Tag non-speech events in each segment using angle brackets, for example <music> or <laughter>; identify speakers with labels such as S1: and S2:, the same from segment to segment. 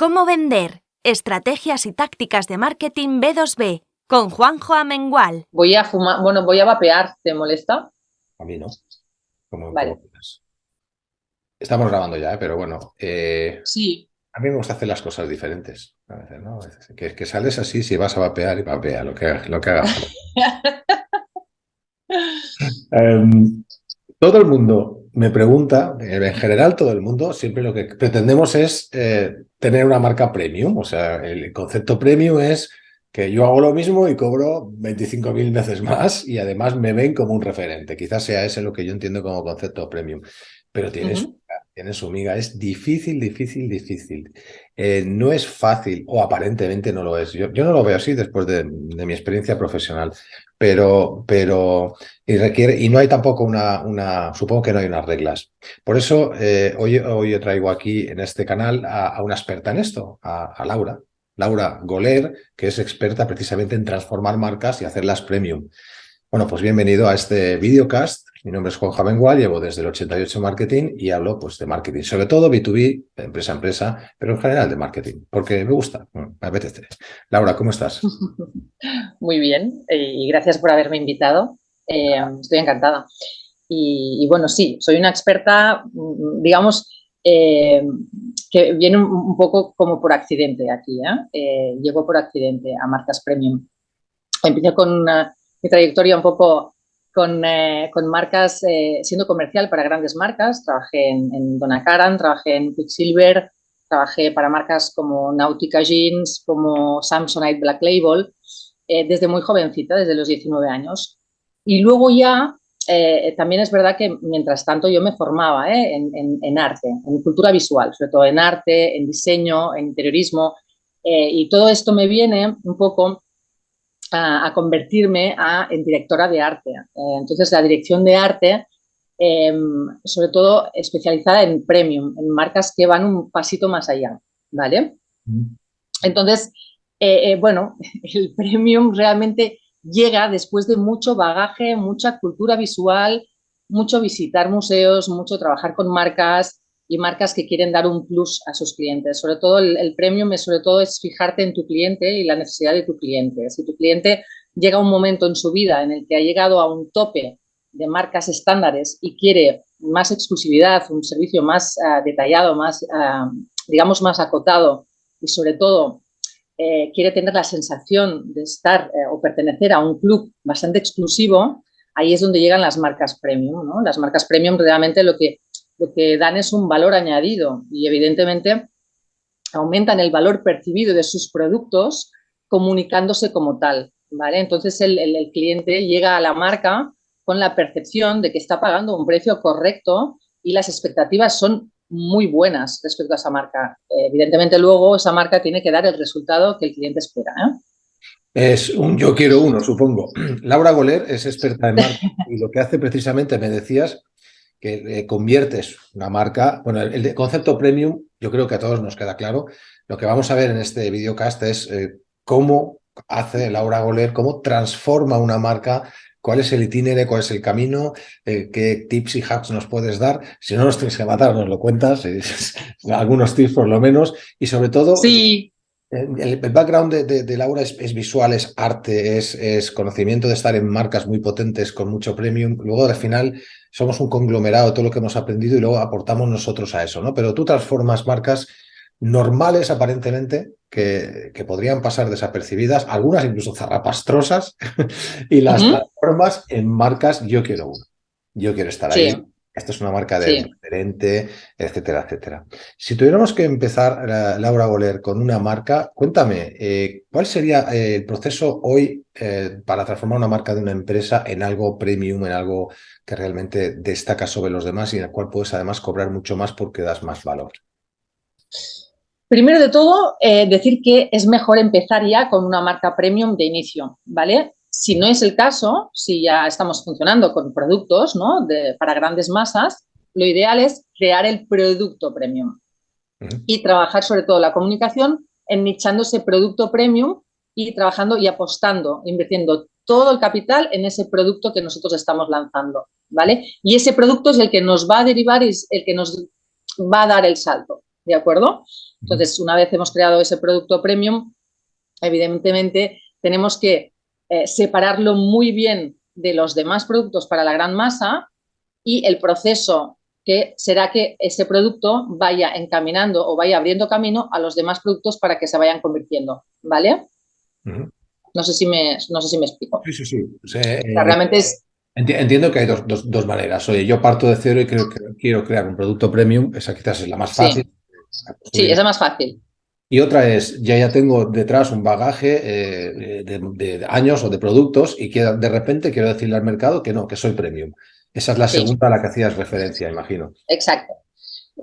S1: ¿Cómo vender? Estrategias y tácticas de marketing B2B con Juanjo Amengual.
S2: Voy a fumar, bueno, voy a vapear, ¿te molesta?
S3: A mí no. Como,
S2: Vale.
S3: como. Estamos grabando ya, ¿eh? pero bueno. eh,
S2: Sí.
S3: a mí me gusta hacer las cosas diferentes. A veces, ¿no? A veces, que, que sales así, si vas a vapear y vapea, lo que, lo que haga falta. <laughs> Em, todo el mundo me pregunta, en general todo el mundo, siempre lo que pretendemos es eh, tener una marca premium. O sea, el concepto premium es que yo hago lo mismo y cobro 25.000 veces más y además me ven como un referente. Quizás sea ese lo que yo entiendo como concepto premium. Pero tiene
S2: Ujú.
S3: miga, tiene su miga. Es difícil, difícil, difícil. Eh, no es fácil, o aparentemente no lo es. Yo, yo no lo veo así después de, mi experiencia profesional, pero, pero y requiere, y no hay tampoco una, una, supongo que no hay unas reglas. Por eso eh, hoy, hoy yo traigo aquí en este canal a, a una experta en esto, a, a Laura. Laura Goler, que es experta precisamente en transformar marcas y hacerlas premium. Bueno, pues bienvenido a este videocast. Mi nombre es Juan Javengual, llevo desde el 88 marketing y hablo pues de marketing, sobre todo B2B, empresa a empresa, pero en general de marketing, porque me gusta, me apetece. Laura, ¿cómo estás? <laughs>
S2: Muy bien, y gracias por haberme invitado. Eh, estoy encantada. Y, bueno, sí, soy una experta, mm, digamos, eh, que viene un, poco como por accidente aquí. ¿eh? Llego por accidente a marcas premium. Empecé con una- mi trayectoria un poco con, eh, con marcas, eh, siendo comercial para grandes marcas. Trabajé en, en Donna Karan, trabajé en Quicksilver, trabajé para marcas como Nautica Jeans, como Samsonite Black Label, eh, desde muy jovencita, desde los 19 años. Y luego ya, eh, también es verdad que mientras tanto yo me formaba ¿eh? en, en- en arte, en cultura visual, sobre todo en arte, en diseño, en interiorismo. eh, y todo esto me viene un poco a, a convertirme a, en directora de arte. Eh, entonces, la dirección de arte, eh, sobre todo especializada en premium, en marcas que van un pasito más allá, ¿vale? Entonces, eh, eh, bueno, <laughs> el premium realmente llega después de mucho bagaje, mucha cultura visual, mucho visitar museos, mucho trabajar con marcas y marcas que quieren dar un plus a sus clientes. Sobre todo el, el premium es sobre todo es fijarte en tu cliente y la necesidad de tu cliente. Si tu cliente llega un momento en su vida en el que ha llegado a un tope de marcas estándares y quiere más exclusividad, un servicio más ah, detallado, más, ah, digamos, más acotado y sobre todo eh, quiere tener la sensación de estar eh, o pertenecer a un club bastante exclusivo, ahí es donde llegan las marcas premium. ¿no? Las marcas premium realmente lo que, lo que dan es un valor añadido y evidentemente aumentan el valor percibido de sus productos comunicándose como tal. ¿vale? Entonces el, cliente llega a la marca con la percepción de que está pagando un precio correcto y las expectativas son muy buenas respecto a esa marca. Eh, evidentemente, luego esa marca tiene que dar el resultado que el cliente espera. ¿eh?
S3: Es un yo quiero uno, supongo. <clears throat> Laura Goler es experta en marca y lo que hace precisamente, me decías, que eh, conviertes una marca, bueno, el, el, concepto premium, yo creo que a todos nos queda claro. Lo que vamos a ver en este videocast es eh, cómo hace Laura Goler, cómo transforma una marca cuál es el itinerario, cuál es el camino, eh, qué tips y hacks nos puedes dar. Si no nos tienes que matar, nos lo cuentas, eh, <laughs> algunos tips por lo menos, y sobre todo...
S2: Sí.
S3: El, el background de, de, de Laura es, es, visual, es arte, es, es, conocimiento de estar en marcas muy potentes con mucho premium. Luego, al final, somos un conglomerado de todo lo que hemos aprendido y luego aportamos nosotros a eso, ¿no? Pero tú transformas marcas normales aparentemente que, que, podrían pasar desapercibidas, algunas incluso zarrapastrosas, <laughs> y las uh -huh. transformas en marcas yo quiero uno, yo quiero estar
S2: sí.
S3: ahí, esta es una marca de sí. diferente, etcétera, etcétera. Si tuviéramos que empezar, Laura Goler, con una marca, cuéntame, eh, ¿cuál sería eh, el proceso hoy eh, para transformar una marca de una empresa en algo premium, en algo que realmente destaca sobre los demás y en el cual puedes además cobrar mucho más porque das más valor?
S2: Primero de todo, eh, decir que es mejor empezar ya con una marca premium de inicio, ¿vale? Si no es el caso, si ya estamos funcionando con productos ¿no? de, para grandes masas, lo ideal es crear el producto premium uh -huh. y trabajar sobre todo la comunicación en nichando ese producto premium y trabajando y apostando, invirtiendo todo el capital en ese producto que nosotros estamos lanzando, ¿vale? Y ese producto es el que nos va a derivar y es el que nos va a dar el salto. ¿de acuerdo? Entonces, una vez hemos creado ese producto premium, evidentemente tenemos que eh, separarlo muy bien de los demás productos para la gran masa y el proceso que será que ese producto vaya encaminando o vaya abriendo camino a los demás productos para que se vayan convirtiendo, ¿vale? No sé si me, no sé si me explico.
S3: Sí, sí, sí.
S2: Eh, realmente es...
S3: Entiendo que hay dos, dos, maneras. Oye, yo parto de cero y creo que quiero crear un producto premium. Esa quizás es la más fácil.
S2: Sí, esa es más fácil.
S3: Y otra es, ya ya tengo detrás un bagaje eh, de, años o de productos y que de repente quiero decirle al mercado que no, que soy premium. Esa es la segunda a la que hacías referencia, imagino.
S2: Exacto.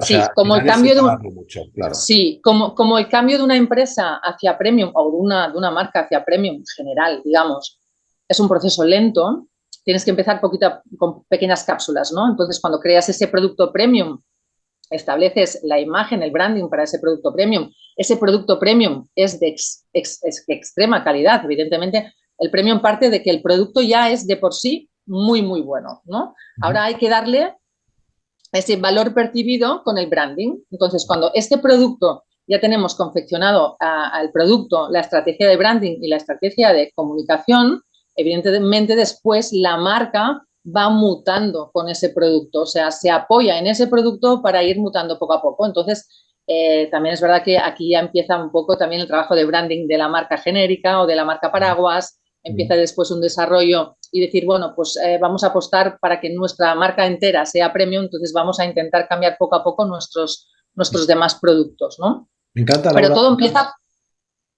S2: sí, como el cambio de sí, como, como el cambio de una empresa hacia premium o de una, de una marca hacia premium en general, digamos, es un proceso lento, tienes que empezar poquito, con pequeñas cápsulas, ¿no? Entonces, cuando creas ese producto premium, estableces la imagen, el branding para ese producto premium, ese producto premium es de extrema calidad, evidentemente, el premium parte de que el producto ya es de por sí muy, muy bueno, ¿no? Ahora hay que darle ese valor percibido con el branding. Entonces, cuando este producto ya tenemos confeccionado al producto, la estrategia de branding y la estrategia de comunicación, evidentemente después la marca va mutando con ese producto, o sea, se apoya en ese producto para ir mutando poco a poco. Entonces, eh, también es verdad que aquí ya empieza un poco también el trabajo de branding de la marca genérica o de la marca paraguas, empieza después un desarrollo y decir, bueno, pues eh, vamos a apostar para que nuestra marca entera sea premium, entonces vamos a intentar cambiar poco a poco nuestros, nuestros demás productos, ¿no?
S3: Me encanta.
S2: Pero todo empieza...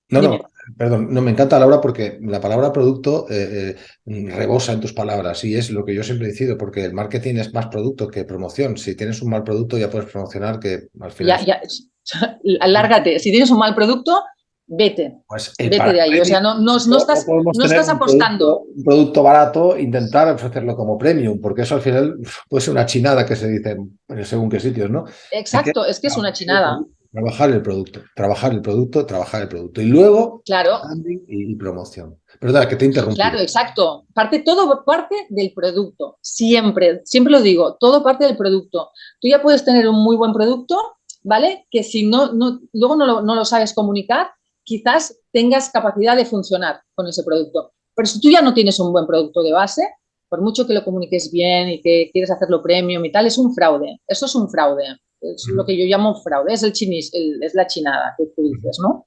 S3: No, no, perdón, no me encanta Laura porque la palabra producto eh, eh, rebosa en tus palabras y es lo que yo siempre he decido porque el marketing es más producto que promoción. Si tienes un mal producto ya puedes promocionar que al final...
S2: Ya, ya, <laughs> alárgate. Si tienes un mal producto, vete.
S3: Pues,
S2: vete de ahí. O sea, no, no, estás, no estás apostando.
S3: Un producto, barato, intentar ofrecerlo como premium, porque eso al final puede ser una chinada que se dice según qué sitios, ¿no?
S2: Exacto, es que es una chinada.
S3: Trabajar el producto, trabajar el producto, trabajar el producto. Y luego,
S2: claro.
S3: y, promoción. Perdón, que te interrumpí.
S2: Claro, exacto. Parte, todo parte del producto. Siempre, siempre lo digo, todo parte del producto. Tú ya puedes tener un muy buen producto, ¿vale? Que si no, no luego no no lo sabes comunicar, quizás tengas capacidad de funcionar con ese producto. Pero si tú ya no tienes un buen producto de base, por mucho que lo comuniques bien y que quieres hacerlo premium y tal, es un fraude. Eso es un fraude. Es lo que yo llamo fraude. Es el chinis, es la chinada que tú dices, ¿no?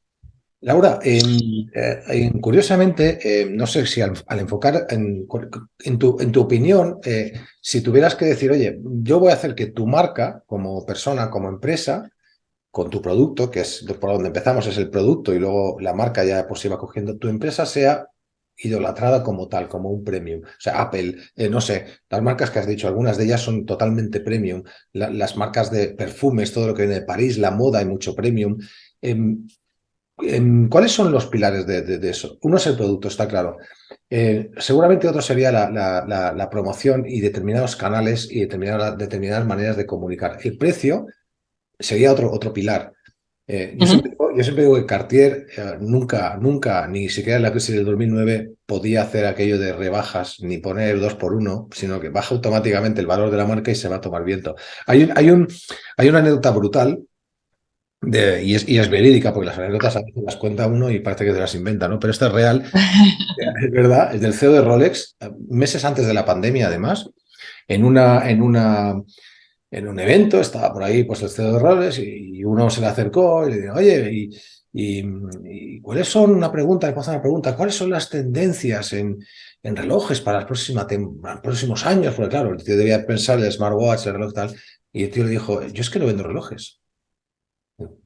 S3: Laura, eh, curiosamente, eh, no sé si al, enfocar en, tu, en, tu, opinión, eh, si tuvieras que decir, oye, yo voy a hacer que tu marca como persona, como empresa, con tu producto, que es por donde empezamos, es el producto y luego la marca ya pues va cogiendo, tu empresa sea idolatrada como tal, como un premium. O sea, Apple, eh, no sé, las marcas que has dicho, algunas de ellas son totalmente premium. las marcas de perfumes, todo lo que viene de París, la moda, hay mucho premium. Em, em, ¿Cuáles son los pilares de, eso? Uno es el producto, está claro. Eh, seguramente otro sería la, promoción y determinados canales y determinadas, determinadas maneras de comunicar. El precio sería otro, otro pilar. Eh, yo, siempre, digo que Cartier eh, nunca, nunca, ni siquiera en la crisis del 2009 podía hacer aquello de rebajas ni poner dos por uno, sino que baja automáticamente el valor de la marca y se va a tomar viento. Hay, un, hay, un, hay una anécdota brutal de, y, es, y, es, verídica, porque las anécdotas a veces las cuenta uno y parece que se las inventa, ¿no? Pero esta es real, <laughs> es verdad, es del CEO de Rolex, meses antes de la pandemia además, en una, en una en un evento, estaba por ahí pues el CEO de roles y, uno se le acercó y le dijo, oye, y, cuáles son, una pregunta, le una pregunta, ¿cuáles son las tendencias en, en relojes para los próximos, próximos años? Porque claro, el tío debía pensar el smartwatch, el reloj tal, y el tío le dijo, yo es que no vendo relojes.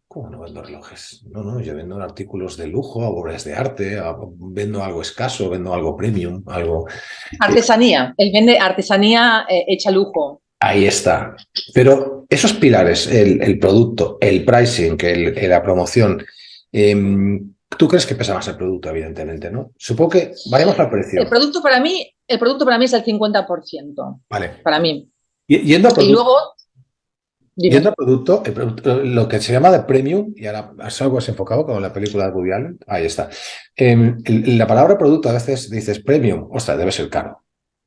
S3: ¿Cómo no vendo relojes? No, no, yo vendo artículos de lujo, obras de arte, vendo algo escaso, vendo algo premium, algo...
S2: Artesanía, él vende artesanía eh, hecha lujo.
S3: Ahí está. Pero esos pilares, el, producto, el pricing, la promoción, em, ¿tú crees que pesa más el producto, evidentemente, no? Supongo que vayamos al precio.
S2: El producto para mí, el producto para mí es el 50%.
S3: Vale.
S2: Para mí.
S3: Y, yendo
S2: Y luego...
S3: Yendo al producto, lo que se llama de premium, y ahora es algo has enfocado con la película de Woody Allen, ahí está. Em, la palabra producto a veces dices premium, ostras, debe ser caro.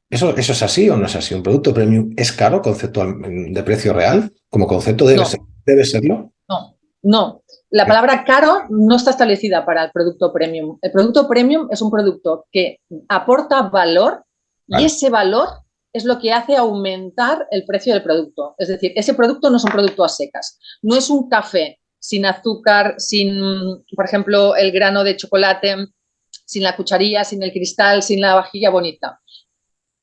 S3: ¿Eso, ¿Eso es así o no es así? ¿Un producto premium es caro conceptual de precio real? ¿Como concepto debe, debe serlo?
S2: No, no. La palabra caro no está establecida para el producto premium. El producto premium es un producto que aporta valor y ese valor es lo que hace aumentar el precio del producto. Es decir, ese producto no es un producto a secas, no es un café sin azúcar, sin, por ejemplo, el grano de chocolate, sin la cucharilla, sin el cristal, sin la vajilla bonita.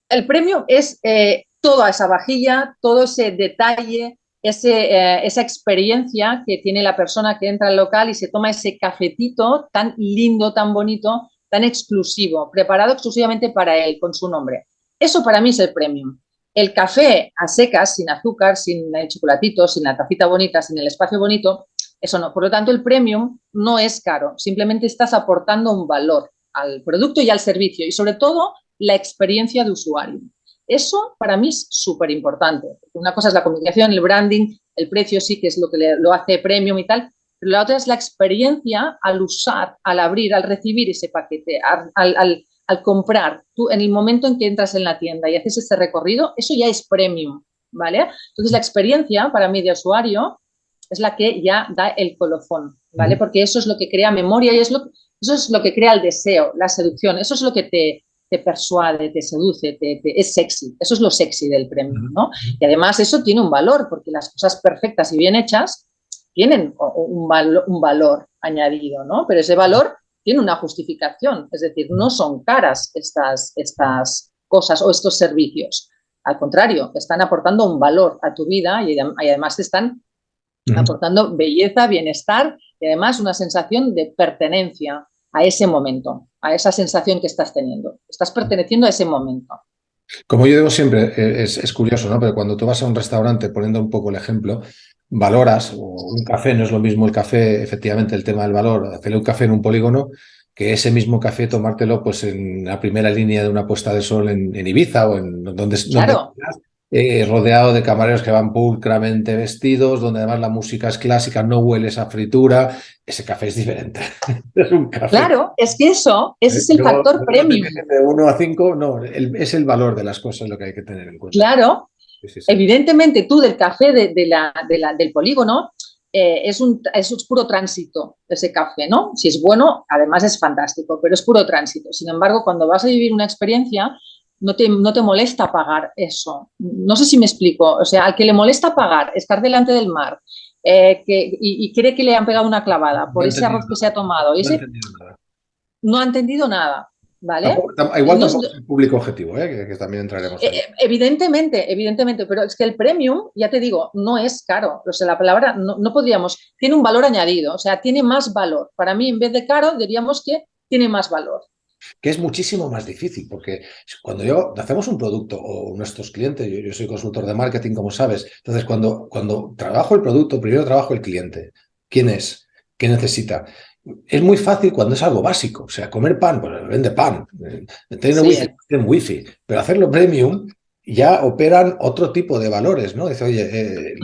S2: El premio es eh, toda esa vajilla, todo ese detalle, ese, eh, esa experiencia que tiene la persona que entra al local y se toma ese cafetito tan lindo, tan bonito, tan exclusivo, preparado exclusivamente para él, con su nombre. Eso para mí es el premium. El café a secas, sin azúcar, sin el chocolatito, sin la tacita bonita, sin el espacio bonito, eso no. Por lo tanto, el premium no es caro, simplemente estás aportando un valor al producto y al servicio y sobre todo la experiencia de usuario. Eso para mí es súper importante. Una cosa es la comunicación, el branding, el precio sí que es lo que lo hace premium y tal, pero la otra es la experiencia al usar, al abrir, al recibir ese paquete, al, al comprar. Tú en el momento en que entras en la tienda y haces ese recorrido, eso ya es premium, ¿vale? Entonces la experiencia para mí de usuario es la que ya da el colofón, ¿vale? Porque eso es lo que crea memoria y es lo, eso es lo que crea el deseo, la seducción, eso es lo que te, te persuade, te seduce, te, es sexy. Eso es lo sexy del premio, ¿no? Y además eso tiene un valor, porque las cosas perfectas y bien hechas tienen un, un valor añadido, ¿no? Pero ese valor tiene una justificación, es decir, no son caras estas, estas cosas o estos servicios. Al contrario, están aportando un valor a tu vida y, además están aportando belleza, bienestar y además una sensación de pertenencia a ese momento, a esa sensación que estás teniendo. Estás perteneciendo a ese momento.
S3: Como yo digo siempre, eh, es, es, curioso, ¿no? Pero cuando tú vas a un restaurante, poniendo un poco el ejemplo, valoras, o un café no es lo mismo el café, efectivamente, el tema del valor, hacerle un café en un polígono, que ese mismo café tomártelo pues en la primera línea de una puesta de sol en, Ibiza o en donde,
S2: claro.
S3: Eh, rodeado de camareros que van pulcramente vestidos, donde además la música es clásica, no huele esa fritura, ese café es diferente. <laughs>
S2: es un café. Claro, es que eso, ese es el factor premium.
S3: De 1 a 5, no, es el valor de las cosas lo que hay que tener en cuenta.
S2: Claro, evidentemente tú del café de, la, del polígono eh, es, un, es puro tránsito ese café, ¿no? Si es bueno, además es fantástico, pero es puro tránsito. Sin embargo, cuando vas a vivir una experiencia, no te, no te molesta pagar eso. No sé si me explico. O sea, al que le molesta pagar, estar delante del mar eh, que, y, cree que le han pegado una clavada por ese arroz que se ha tomado. Y ese, no, ha entendido nada. ¿Vale?
S3: igual no, es el público objetivo, ¿eh? que, también entraremos.
S2: Eh, evidentemente, evidentemente, pero es que el premium, ya te digo, no es caro. O sea, la palabra no, no podríamos, tiene un valor añadido, o sea, tiene más valor. Para mí, en vez de caro, diríamos que tiene más valor
S3: que es muchísimo más difícil, porque cuando yo hacemos un producto o nuestros clientes, yo, soy consultor de marketing, como sabes, entonces cuando, cuando trabajo el producto, primero trabajo el cliente. ¿Quién es? ¿Qué necesita? Es muy fácil cuando es algo básico, o sea, comer pan, pues vende pan, tener wifi, wifi, pero hacerlo premium ya operan otro tipo de valores, ¿no? Dice, oye, eh,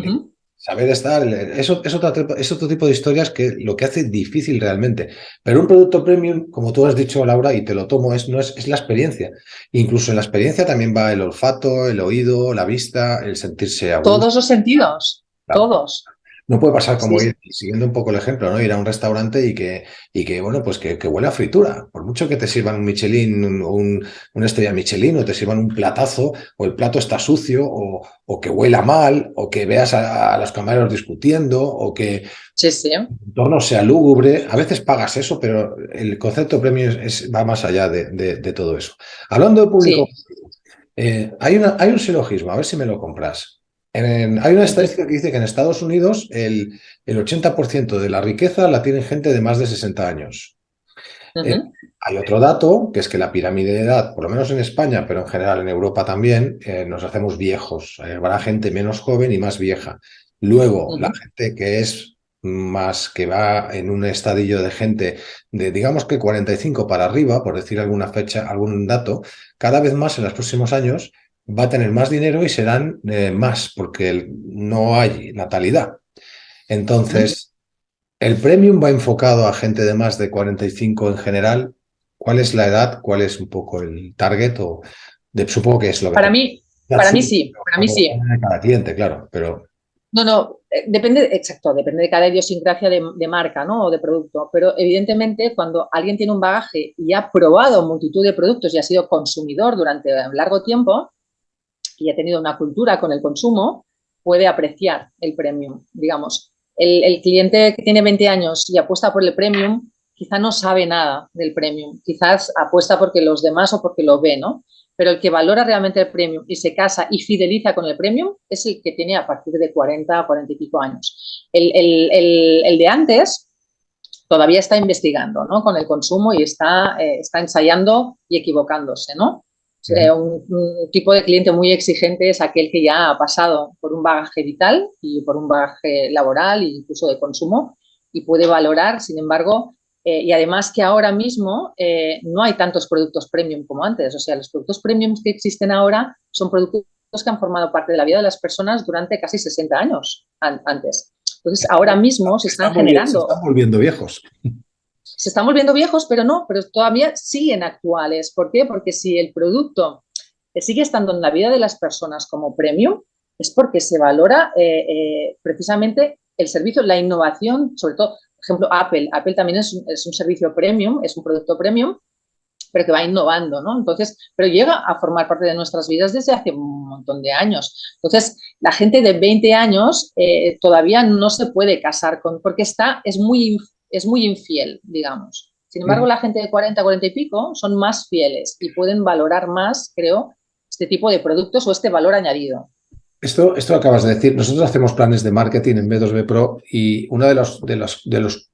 S3: Saber estar, eso es otro, es otro tipo de historias que lo que hace difícil realmente. Pero un producto premium, como tú has dicho, Laura, y te lo tomo, es, no es, es la experiencia. Incluso en la experiencia también va el olfato, el oído, la vista, el sentirse a
S2: Todos los sentidos, todos.
S3: No puede pasar como ir, siguiendo un poco el ejemplo, ¿no? Ir a un restaurante y que, y que bueno, pues que, que huele a fritura. Por mucho que te sirvan un Michelin, un, un, una estrella Michelin, o te sirvan un platazo, o el plato está sucio, o, o que huela mal, o que veas a, los camareros discutiendo, o que
S2: sí,
S3: el entorno sea lúgubre. A veces pagas eso, pero el concepto premio es, va más allá de, de, todo eso. Hablando de público, eh, hay, una, hay un silogismo, a ver si me lo compras hay una estadística que dice que en Estados Unidos el, el 80% de la riqueza la tiene gente de más de 60 años. Eh, hay otro dato, que es que la pirámide de edad, por lo menos en España, pero en general en Europa también, eh, nos hacemos viejos. Habrá gente menos joven y más vieja. Luego, la gente que es más que va en un estadillo de gente de digamos que 45 para arriba, por decir alguna fecha, algún dato, cada vez más en los próximos años va a tener más dinero y serán eh, más, porque no hay natalidad. Entonces, el premium va enfocado a gente de más de 45 en general. ¿Cuál es la edad? ¿Cuál es un poco el target? O de, supongo que es lo que...
S2: Para mí, para mí sí, para mí sí.
S3: Cada cliente, claro, pero...
S2: No, no, eh, depende, exacto, depende de cada idiosincrasia de, marca ¿no? o de producto, pero evidentemente cuando alguien tiene un bagaje y ha probado multitud de productos y ha sido consumidor durante un largo tiempo y ha tenido una cultura con el consumo, puede apreciar el premium, digamos. El, el cliente que tiene 20 años y apuesta por el premium, quizá no sabe nada del premium, quizás apuesta porque los demás o porque lo ve, ¿no? pero el que valora realmente el premium y se casa y fideliza con el premium es el que tiene a partir de 40, 40 y pico años. El, de antes todavía está investigando ¿no? con el consumo y está, eh, está ensayando y equivocándose, ¿no? Un, tipo de cliente muy exigente es aquel que ya ha pasado por un bagaje vital y por un bagaje laboral e incluso de consumo y puede valorar, sin embargo, eh, y además que ahora mismo eh, no hay tantos productos premium como antes. O sea, los productos premium que existen ahora son productos que han formado parte de la vida de las personas durante casi 60 años antes. Entonces, ahora mismo se están, generando...
S3: Se están volviendo viejos.
S2: Se están volviendo viejos, pero no, pero todavía siguen actuales. ¿Por qué? Porque si el producto sigue estando en la vida de las personas como premium, es porque se valora eh, precisamente el servicio, la innovación, sobre todo ejemplo, Apple. Apple también es un, es un, servicio premium, es un producto premium, pero que va innovando, ¿no? Entonces, pero llega a formar parte de nuestras vidas desde hace un montón de años. Entonces, la gente de 20 años eh, todavía no se puede casar con, porque está, es muy, es muy infiel, digamos. Sin embargo, la gente de 40, 40 y pico son más fieles y pueden valorar más, creo, este tipo de productos o este valor añadido.
S3: Esto, esto acabas de decir, nosotros hacemos planes de marketing en B2B Pro y uno de los, de los, de los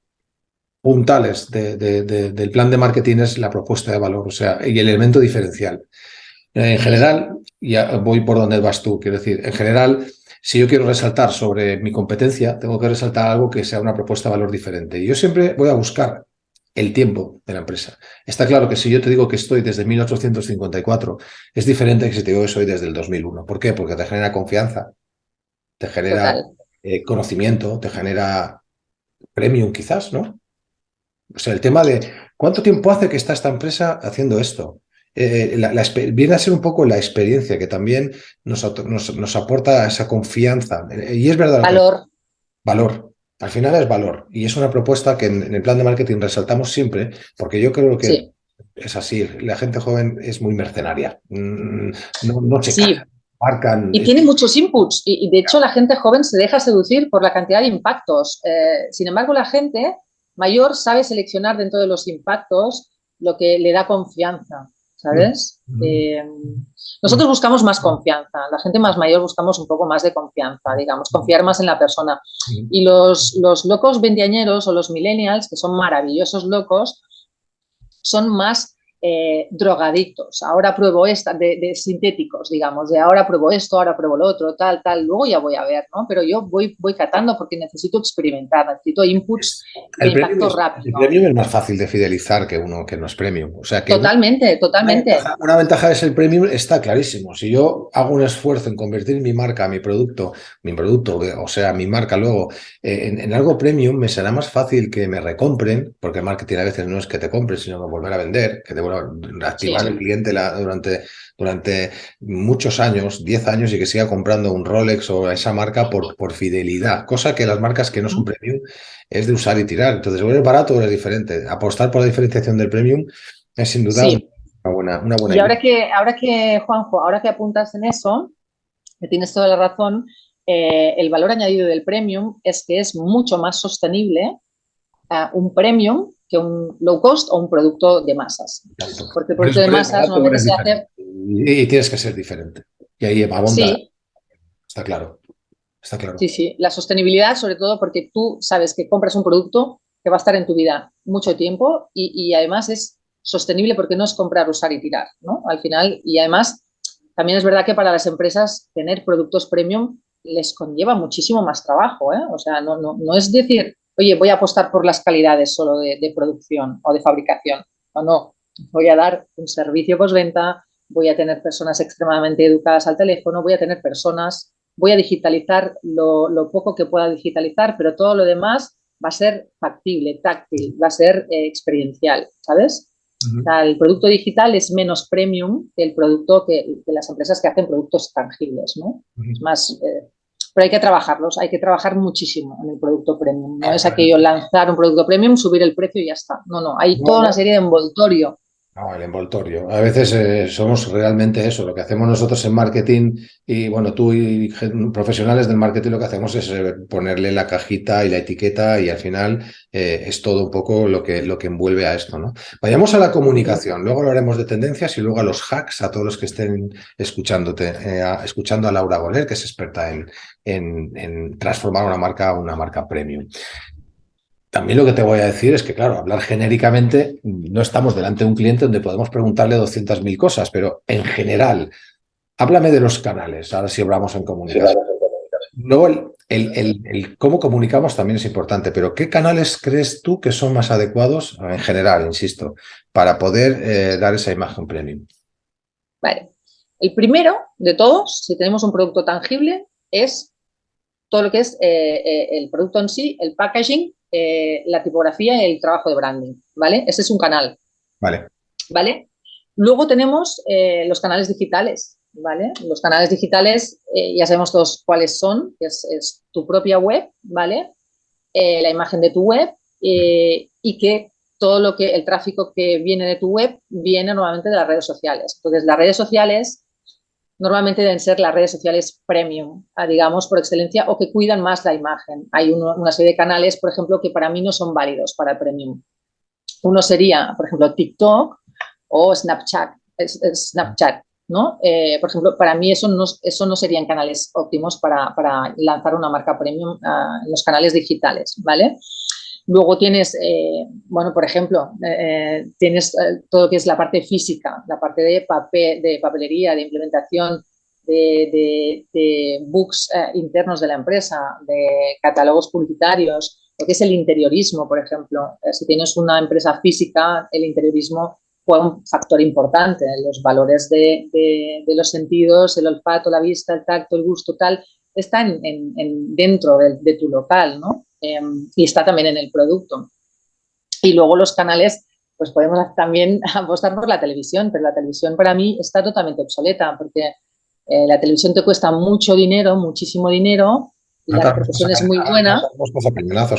S3: puntales del plan de marketing es la propuesta de valor, o sea, y el elemento diferencial. En general, ya voy por donde vas tú, quiero decir, en general, si yo quiero resaltar sobre mi competencia, tengo que resaltar algo que sea una propuesta de valor diferente. Y yo siempre voy a buscar el tiempo de la empresa. Está claro que si yo te digo que estoy desde 1854, es diferente que si te digo que soy desde el 2001. ¿Por qué? Porque te genera confianza, te genera eh, conocimiento, te genera premium quizás, ¿no? O sea, el tema de cuánto tiempo hace que está esta empresa haciendo esto. Eh, viene a ser un poco la experiencia que también nos, nos, aporta esa confianza. Y es verdad.
S2: Valor.
S3: Valor. Al final es valor y es una propuesta que en, el plan de marketing resaltamos siempre porque yo creo que es así. La gente joven es muy mercenaria. Mm, no, no se
S2: sí. marcan. Y tiene muchos inputs y, de hecho la gente joven se deja seducir por la cantidad de impactos. Eh, sin embargo, la gente mayor sabe seleccionar dentro de los impactos lo que le da confianza. ¿Sabes? Eh, nosotros buscamos más confianza, la gente más mayor buscamos un poco más de confianza, digamos, confiar más en la persona. Y los, los locos veinteañeros o los millennials, que son maravillosos locos, son más eh, drogadictos, ahora pruebo esta, de, sintéticos, digamos, de ahora pruebo esto, ahora pruebo lo otro, tal, tal, luego ya voy a ver, ¿no? Pero yo voy, voy catando porque necesito experimentar, necesito inputs de impacto rápido.
S3: El premium es más fácil de fidelizar que uno que no es premium. O sea que
S2: totalmente, totalmente.
S3: Una ventaja, es el premium, está clarísimo. Si yo hago un esfuerzo en convertir mi marca, mi producto, mi producto, o sea, mi marca luego eh, en, algo premium, me será más fácil que me recompren, porque el marketing a veces no es que te compren, sino que volver a vender, que te activar el cliente durante, durante muchos años, 10 años, y que siga comprando un Rolex o esa marca por, por fidelidad, cosa que las marcas que no son premium es de usar y tirar. Entonces, o es barato o es diferente. Apostar por la diferenciación del premium es sin duda una buena, una buena
S2: Y ahora que, ahora que, Juanjo, ahora que apuntas en eso, que tienes toda la razón, eh, el valor añadido del premium es que es mucho más sostenible un premium que un low cost o un producto de masas. Porque el producto de masas normalmente se hace...
S3: Y tienes que ser diferente. Y ahí abonda. Sí. Está claro. Está claro.
S2: Sí, sí. La sostenibilidad, sobre todo porque tú sabes que compras un producto que va a estar en tu vida mucho tiempo y, y además es sostenible porque no es comprar, usar y tirar, ¿no? Al final, y además también es verdad que para las empresas tener productos premium les conlleva muchísimo más trabajo, ¿eh? O sea, no, no, no es decir, oye, voy a apostar por las calidades solo de, producción o de fabricación. O no, voy a dar un servicio postventa, voy a tener personas extremadamente educadas al teléfono, voy a tener personas, voy a digitalizar lo, poco que pueda digitalizar, pero todo lo demás va a ser factible, táctil, va a ser eh, experiencial, ¿sabes? el producto digital es menos premium que el producto que, las empresas que hacen productos tangibles, ¿no? Es más, eh, pero hay que trabajarlos, hay que trabajar muchísimo en el producto premium. No es aquello lanzar un producto premium, subir el precio y ya está. No, no, hay toda una serie de envoltorio
S3: no, el envoltorio. A veces eh, somos realmente eso. Lo que hacemos nosotros en marketing y bueno, tú y profesionales del marketing lo que hacemos es eh, ponerle la cajita y la etiqueta y al final eh, es todo un poco lo que, lo que envuelve a esto. ¿no? Vayamos a la comunicación. Luego hablaremos de tendencias y luego a los hacks, a todos los que estén escuchándote, escuchando a Laura Goler, que es experta en, en, en transformar una marca a una marca premium. También lo que te voy a decir es que, claro, hablar genéricamente, no estamos delante de un cliente donde podemos preguntarle 200.000 cosas, pero en general, háblame de los canales, ahora si hablamos en comunicación. Luego, el, cómo comunicamos también es importante, pero ¿qué canales crees tú que son más adecuados, en general, insisto, para poder eh, dar esa imagen premium?
S2: Vale. El primero de todos, si tenemos un producto tangible, es todo lo que es eh, eh, el producto en sí, el packaging eh, la tipografía y el trabajo de branding, ¿vale? Ese es un canal.
S3: Vale.
S2: ¿Vale? Luego tenemos eh, los canales digitales, ¿vale? Los canales digitales eh, ya sabemos todos cuáles son, es, es tu propia web, ¿vale? la imagen de tu web y que todo lo que, el tráfico que viene de tu web viene normalmente de las redes sociales. Entonces, las redes sociales normalmente deben ser las redes sociales premium, ah, digamos, por excelencia, o que cuidan más la imagen. Hay una serie de canales, por ejemplo, que para mí no son válidos para premium. Uno sería, por ejemplo, TikTok o Snapchat, Snapchat ¿no? Eh, por ejemplo, para mí eso no, eso no serían canales óptimos para, lanzar una marca premium ah, en los canales digitales, ¿vale? Luego tienes, eh, bueno, por ejemplo, eh, tienes eh, todo lo que es la parte física, la parte de, papel, de papelería, de implementación de, books internos de la empresa, de catálogos publicitarios, lo que es el interiorismo, por ejemplo. si tienes una empresa física, el interiorismo fue un factor importante. Los valores de, los sentidos, el olfato, la vista, el tacto, el gusto, tal, están en, dentro de, tu local, ¿no? Em, y está también en el producto. Y luego los canales, pues podemos también <laughs> apostar por la televisión, pero la televisión para mí está totalmente obsoleta porque eh, la televisión te cuesta mucho dinero, muchísimo dinero, y la profesión es muy buena.
S3: No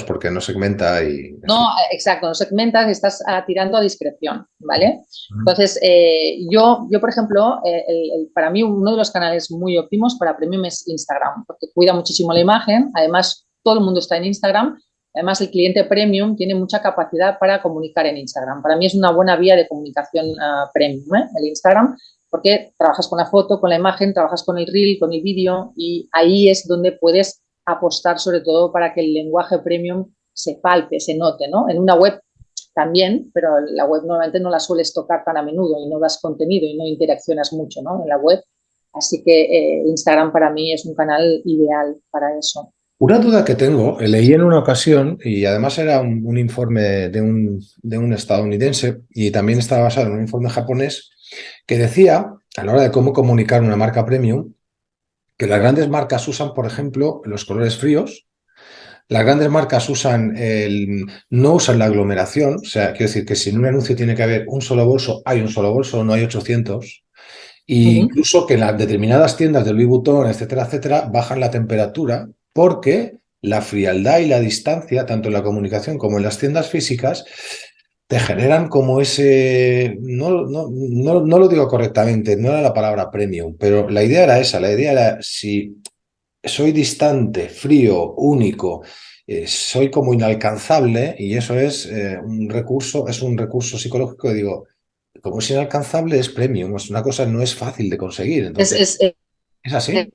S3: porque no segmenta y...
S2: No, exacto, no segmentas, estás ah, tirando a discreción, ¿vale? Entonces, eh, yo, yo, por ejemplo, eh, para mí uno de los canales muy óptimos para Premium es Instagram, porque cuida muchísimo la imagen, además todo el mundo está en Instagram. Además, el cliente premium tiene mucha capacidad para comunicar en Instagram. Para mí es una buena vía de comunicación ah, premium, ¿eh? el Instagram, porque trabajas con la foto, con la imagen, trabajas con el reel, con el vídeo y ahí es donde puedes apostar sobre todo para que el lenguaje premium se palpe, se note, ¿no? En una web también, pero la web normalmente no la sueles tocar tan a menudo y no das contenido y no interaccionas mucho, ¿no? En la web. Así que eh, Instagram para mí es un canal ideal para eso.
S3: Una duda que tengo, leí en una ocasión, y además era un, informe de un, de un, estadounidense, y también estaba basado en un informe japonés, que decía, a la hora de cómo comunicar una marca premium, que las grandes marcas usan, por ejemplo, los colores fríos, las grandes marcas usan el, no usan la aglomeración, o sea, quiero decir que si en un anuncio tiene que haber un solo bolso, hay un solo bolso, no hay 800, e incluso que en las determinadas tiendas de Louis Vuitton, etcétera, etcétera, bajan la temperatura porque la frialdad y la distancia, tanto en la comunicación como en las tiendas físicas, te generan como ese, no, no, no, lo digo correctamente, no era la palabra premium, pero la idea era esa, la idea era si soy distante, frío, único, eh, soy como inalcanzable y eso es eh, un recurso, es un recurso psicológico digo, como es inalcanzable es premium, es una cosa no es fácil de conseguir. Entonces,
S2: es, es, así.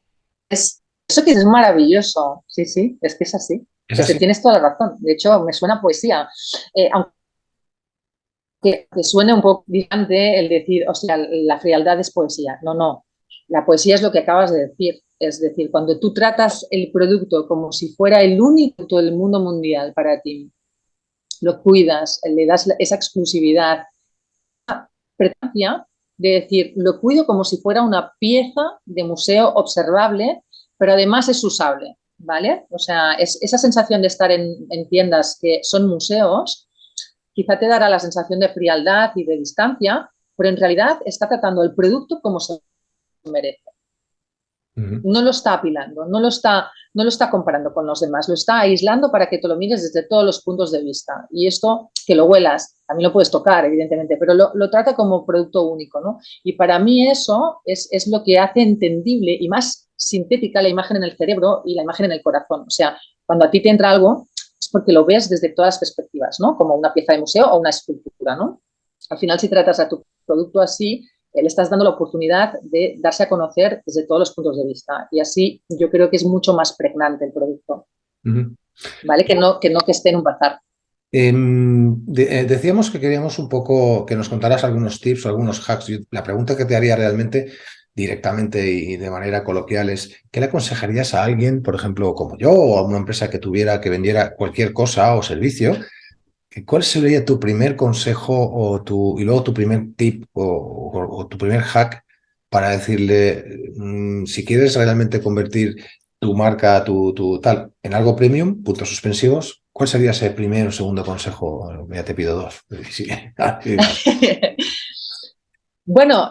S2: Es, eso que es maravilloso, sí, sí, es que es así. tienes toda la razón. De hecho, me suena poesía. Eh, aunque que suene un poco distante el decir, o sea, la frialdad es poesía. No, no. La poesía es lo que acabas de decir. Es decir, cuando tú tratas el producto como si fuera el único del mundo mundial para ti, lo cuidas, le das esa exclusividad, de decir, lo cuido como si fuera una pieza de museo observable pero además es usable, ¿vale? O sea, es, esa sensación de estar en, tiendas que son museos, quizá te dará la sensación de frialdad y de distancia, pero en realidad está tratando el producto como se merece. No lo está apilando, no lo está, no lo está comparando con los demás, lo está aislando para que te lo mires desde todos los puntos de vista. Y esto, que lo huelas, también lo puedes tocar, evidentemente, pero lo, trata como producto único, ¿no? Y para mí eso es, es lo que hace entendible y más sintética la imagen en el cerebro y la imagen en el corazón. O sea, cuando a ti te entra algo, es porque lo ves desde todas las perspectivas, ¿no? Como una pieza de museo o una escultura, ¿no? Al final, si tratas a tu producto así, le estás dando la oportunidad de darse a conocer desde todos los puntos de vista. Y así yo creo que es mucho más pregnante el producto. ¿Vale? Que no, que no que esté en un bazar.
S3: Em, eh, decíamos que queríamos un poco que nos contaras algunos tips o algunos hacks. la pregunta que te haría realmente directamente y de manera coloquial es, ¿qué le aconsejarías a alguien, por ejemplo, como yo o a una empresa que tuviera, que vendiera cualquier cosa o servicio ¿Cuál sería tu primer consejo o tu, y luego tu primer tip o, tu primer hack para decirle, mm, si quieres realmente convertir tu marca, tu, tal, en algo premium, puntos suspensivos, ¿cuál sería ese primer o segundo consejo? Ya te pido dos. <laughs> <laughs>
S2: bueno,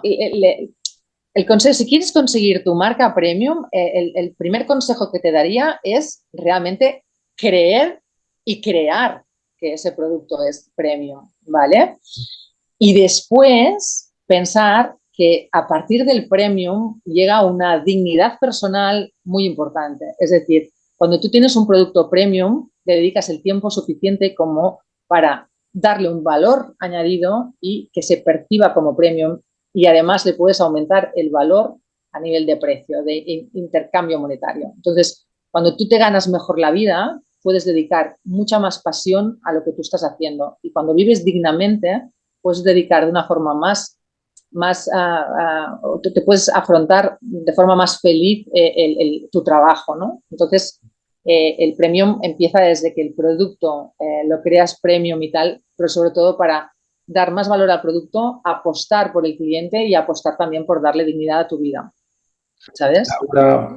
S2: el, consejo, si quieres conseguir tu marca premium, eh, el primer consejo que te daría es realmente creer y crear que ese producto es premium, ¿vale? Y después pensar que a partir del premium llega una dignidad personal muy importante. Es decir, cuando tú tienes un producto premium, le dedicas el tiempo suficiente como para darle un valor añadido y que se perciba como premium y además le puedes aumentar el valor a nivel de precio, de intercambio monetario. Entonces, cuando tú te ganas mejor la vida, puedes dedicar mucha más pasión a lo que tú estás haciendo. Y cuando vives dignamente, puedes dedicar de una forma más, más uh, uh, te, puedes afrontar de forma más feliz eh, el, el, tu trabajo, ¿no? Entonces, eh, el premium empieza desde que el producto eh, lo creas premium y tal, pero sobre todo para dar más valor al producto, apostar por el cliente y apostar también por darle dignidad a tu vida. ¿sabes?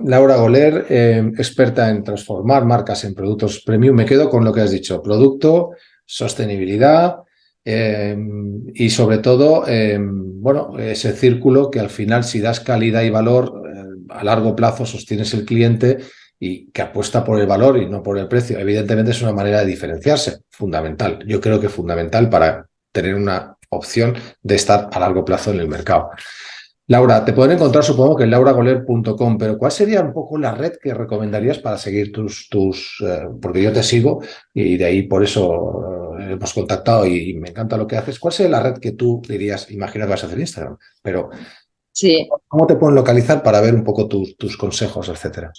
S3: Laura, Goler, eh, experta en transformar marcas en productos premium. Me quedo con lo que has dicho, producto, sostenibilidad eh, y sobre todo, eh, bueno, ese círculo que al final si das calidad y valor a largo plazo sostienes el cliente y que apuesta por el valor y no por el precio. Evidentemente es una manera de diferenciarse, fundamental. Yo creo que fundamental para tener una opción de estar a largo plazo en el mercado. Laura, te pueden encontrar supongo que en lauragoler.com, pero ¿cuál sería un poco la red que recomendarías para seguir tus, tus eh, porque yo te sigo y de ahí por eso eh, hemos contactado y, me encanta lo que haces. ¿Cuál sería la red que tú dirías, imagino que vas a hacer Instagram, pero
S2: sí.
S3: ¿cómo te pueden localizar para ver un poco tus consejos, etcétera?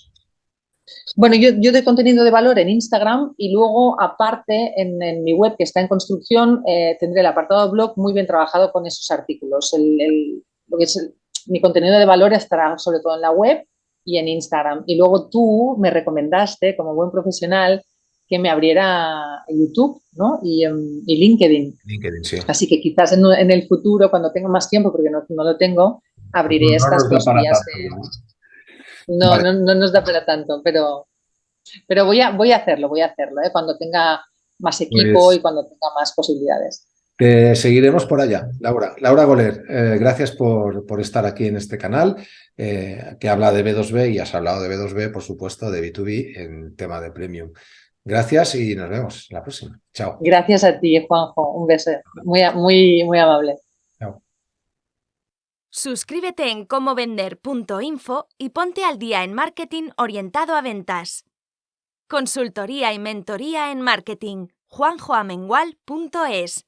S2: Bueno, yo, yo doy contenido de valor en Instagram y luego, aparte, en, mi web que está en construcción, eh, tendré el apartado blog muy bien trabajado con esos artículos. el, lo que es mi contenido de valor estará sobre todo en la web y en Instagram. Y luego tú me recomendaste, como buen profesional, que me abriera YouTube ¿no? y, em, LinkedIn.
S3: LinkedIn, sí.
S2: Así que quizás en, el futuro, cuando tenga más tiempo, porque no, no lo tengo, abriré estas dos vías. ¿No? No, no, nos da para tanto, pero, pero voy, a, voy a hacerlo, voy a hacerlo, ¿eh? cuando tenga más equipo pues y cuando tenga más posibilidades.
S3: Te seguiremos por allá, Laura. Laura Goler, eh, gracias por, por, estar aquí en este canal eh, que habla de B2B y has hablado de B2B, por supuesto, de B2B en tema de Premium. Gracias y nos vemos la próxima. Chao.
S2: Gracias a ti, Juanjo. Un beso. Muy, muy, muy amable.
S1: Suscríbete en comovender.info y ponte al día en marketing orientado a ventas. Consultoría y mentoría en marketing. juanjoamengual.es